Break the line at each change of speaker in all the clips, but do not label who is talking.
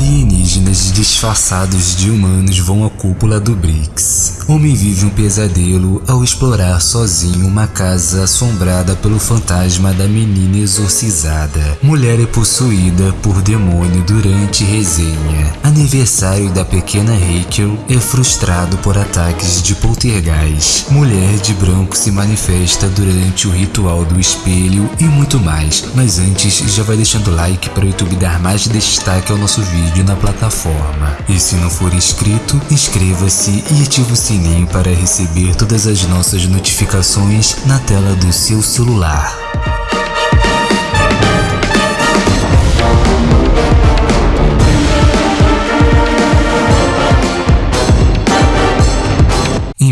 ににじねじ disfarçados de humanos vão à cúpula do BRICS. Homem vive um pesadelo ao explorar sozinho uma casa assombrada pelo fantasma da menina exorcizada. Mulher é possuída por demônio durante resenha. Aniversário da pequena Rachel é frustrado por ataques de poltergeist. Mulher de branco se manifesta durante o ritual do espelho e muito mais. Mas antes, já vai deixando like para o YouTube dar mais destaque ao nosso vídeo na plataforma. E se não for inscrito, inscreva-se e ative o sininho para receber todas as nossas notificações na tela do seu celular.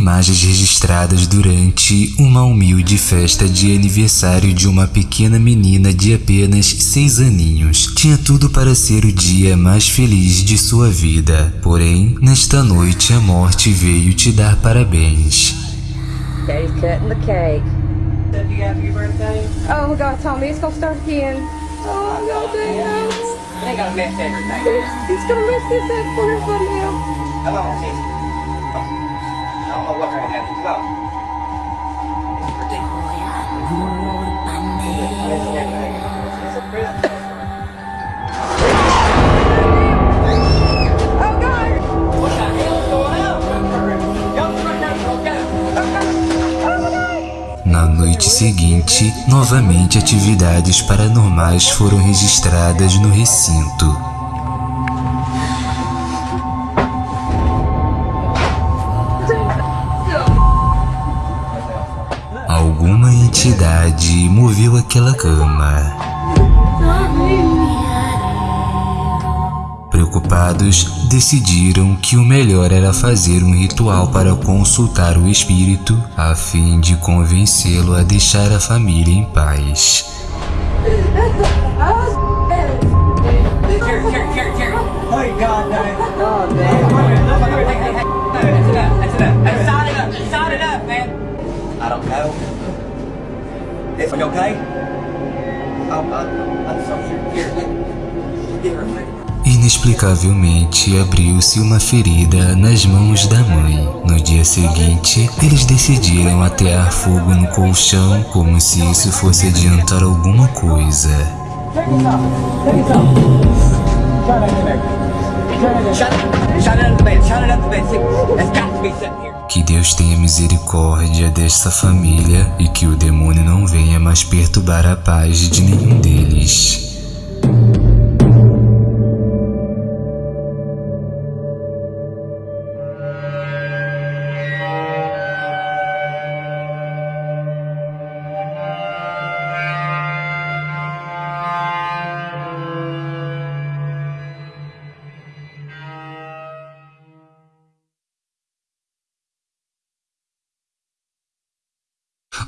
Imagens registradas durante uma humilde festa de aniversário de uma pequena menina de apenas 6 aninhos. Tinha tudo para ser o dia mais feliz de sua vida, porém, nesta noite a morte veio te dar parabéns.
Daddy's cutting the cake.
You birthday?
Oh god, Tommy, it's gonna start again. Oh, I'm gonna do
They gotta mess everything.
He's gonna mess this up for everybody now.
Come on, sis. What!
Na noite seguinte, novamente atividades paranormais foram registradas no recinto. Entidade moveu aquela cama. Preocupados, decidiram que o melhor era fazer um ritual para consultar o espírito, a fim de convencê-lo a deixar a família em paz.
Okay? Oh, uh, I'm sorry. Here. Get her.
Inexplicavelmente abriu-se uma ferida nas mãos da mãe. No dia seguinte, eles decidiram atear fogo no colchão como se isso fosse adiantar alguma coisa.
Shut it. Shut it up the bed. Shut it up the bed. It's got to be sitting here.
Que Deus tenha misericórdia desta família e que o demônio não venha mais perturbar a paz de nenhum deles.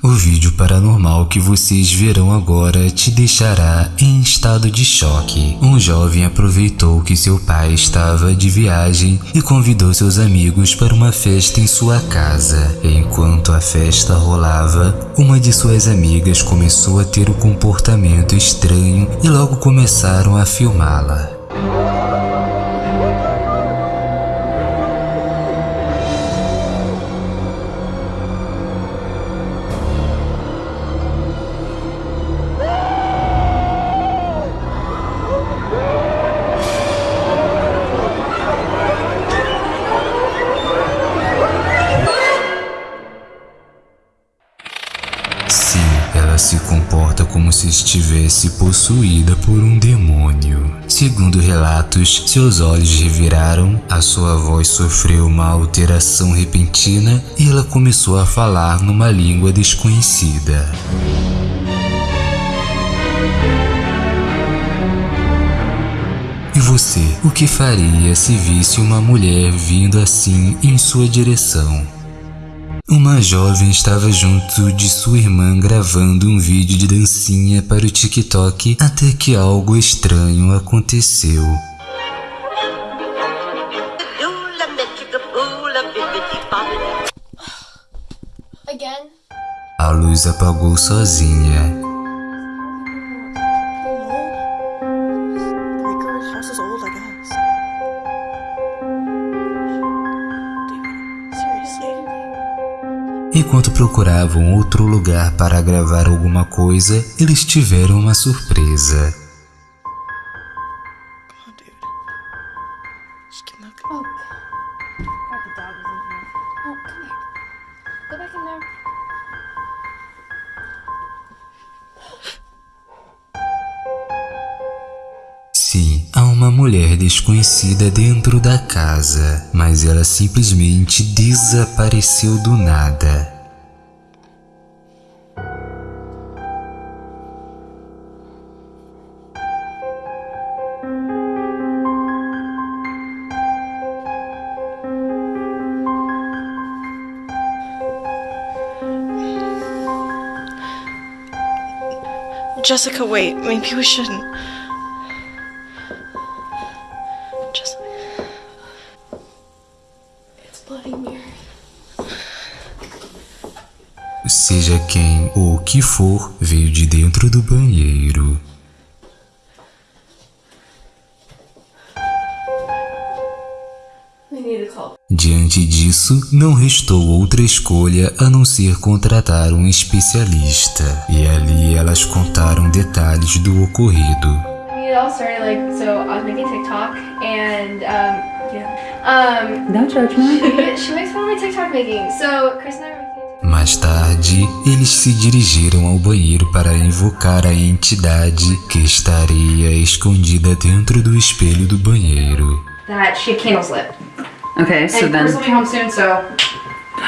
O vídeo paranormal que vocês verão agora te deixará em estado de choque. Um jovem aproveitou que seu pai estava de viagem e convidou seus amigos para uma festa em sua casa. Enquanto a festa rolava, uma de suas amigas começou a ter um comportamento estranho e logo começaram a filmá-la. Como se estivesse possuída por um demônio. Segundo relatos, seus olhos reviraram, a sua voz sofreu uma alteração repentina e ela começou a falar numa língua desconhecida. E você, o que faria se visse uma mulher vindo assim em sua direção? Uma jovem estava junto de sua irmã gravando um vídeo de dancinha para o TikTok até que algo estranho aconteceu. A luz apagou sozinha. Enquanto procuravam outro lugar para gravar alguma coisa, eles tiveram uma surpresa.
Come.
Oh, here. Go back in there.
Uma mulher desconhecida dentro da casa, mas ela simplesmente desapareceu do nada.
Jessica, wait. Maybe we shouldn't.
Seja quem ou o que for, veio de dentro do banheiro. Diante disso, não restou outra escolha a não ser contratar um especialista, e ali elas contaram detalhes do ocorrido.
Started like so. I was making TikTok, and um, yeah, um,
No judgment.
she, she makes fun of my TikTok making. So Chris and I.
Mais tarde, eles se dirigiram ao banheiro para invocar a entidade que estaria escondida dentro do espelho do banheiro.
That she candles lit,
Okay, so
and Chris will
then.
be home soon. So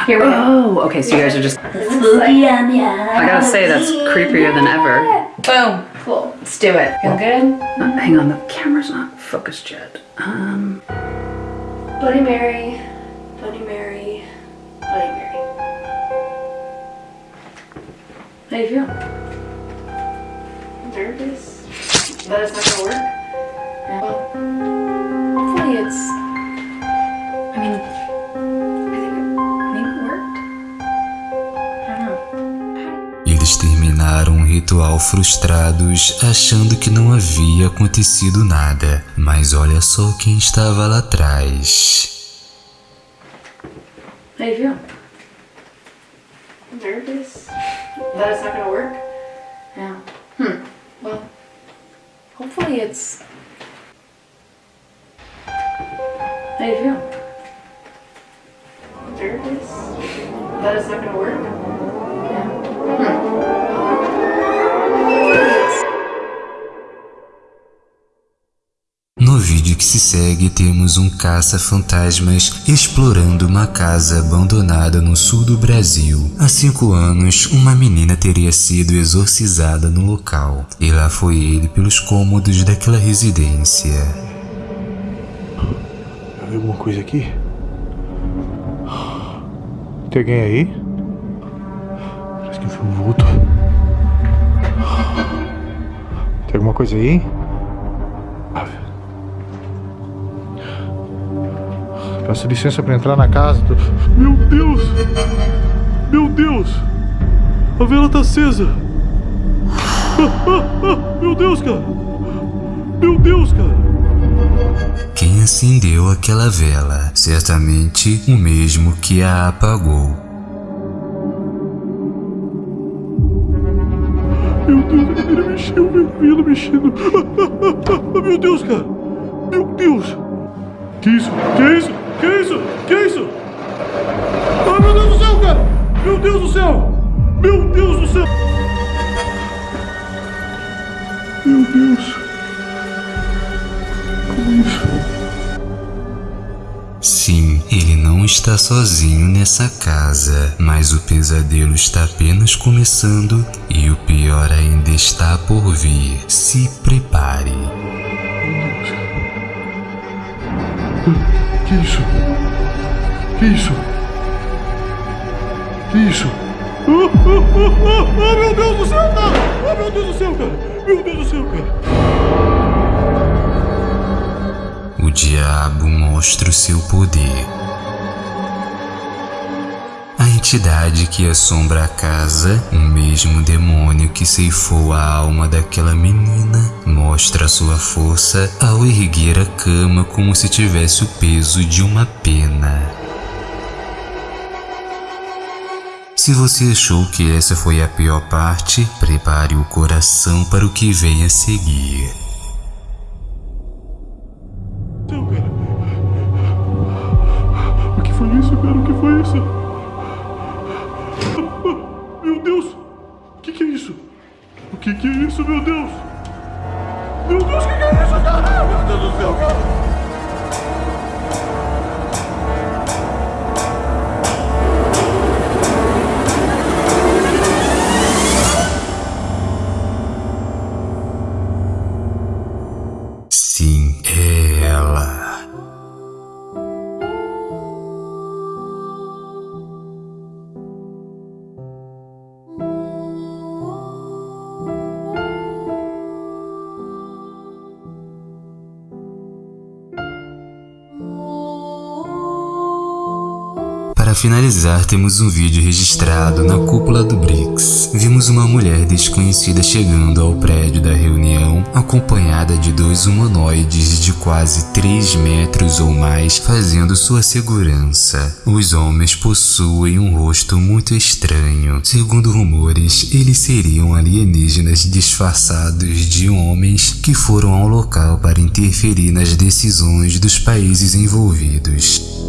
here we go.
Oh, okay, so you guys are just. I gotta say, that's creepier than ever.
Boom. Cool. Let's do it. Feel good?
Uh, hang on, the camera's not focused yet. Um,
Bloody Mary, Bloody Mary, Bloody Mary. How do you feel? Nervous? That it's not gonna work? Well, hopefully it's. I mean, I think it maybe it worked. I don't know.
Eles terminaram o ritual frustrados, achando que não havia acontecido nada. Mas olha só quem estava lá atrás.
You feel? Nervous? That it's not gonna work? Yeah. Hmm. Well, hopefully it's. How do you feel? Nervous? That it's not gonna work?
Se segue, temos um caça-fantasmas explorando uma casa abandonada no sul do Brasil. Há cinco anos, uma menina teria sido exorcizada no local, e lá foi ele pelos cômodos daquela residência.
Tem alguma coisa aqui? Tem alguém aí? Parece que vi um vulto. Tem alguma coisa aí? Peço licença pra entrar na casa. Tô- Meu Deus! Meu Deus! A vela tá acesa! Ah, ah, ah, Meu Deus, cara! Meu Deus, cara!
Quem acendeu aquela vela? Certamente o mesmo que a apagou.
Meu Deus, a cadeira mexeu, meu cabelo mexendo. Ah, meu Deus, cara. Meu Deus. Que isso? Que isso? Que isso? Que isso? Ah, meu Deus do céu, cara. Meu Deus do céu. Meu Deus do céu. Meu Deus. Como isso?
Sim, ele não está sozinho nessa casa, mas o pesadelo está apenas começando e o pior ainda está por vir. Se prepare.
Que isso? Que isso? Que isso? Ah, meu Deus do céu, cara! Ah, meu Deus do céu, cara! Meu Deus do céu, cara!
O diabo mostra o seu poder. Entidade que assombra a casa, o mesmo demônio que ceifou a alma daquela menina, mostra sua força ao erguer a cama como se tivesse o peso de uma pena. Se você achou que essa foi a pior parte, prepare o coração para o que vem a seguir. Para finalizar, temos um vídeo registrado na cúpula do BRICS. Vimos uma mulher desconhecida chegando ao prédio da reunião, acompanhada de dois humanoides de quase 3 metros ou mais, fazendo sua segurança. Os homens possuem um rosto muito estranho. Segundo rumores, eles seriam alienígenas disfarçados de homens que foram ao local para interferir nas decisões dos países envolvidos.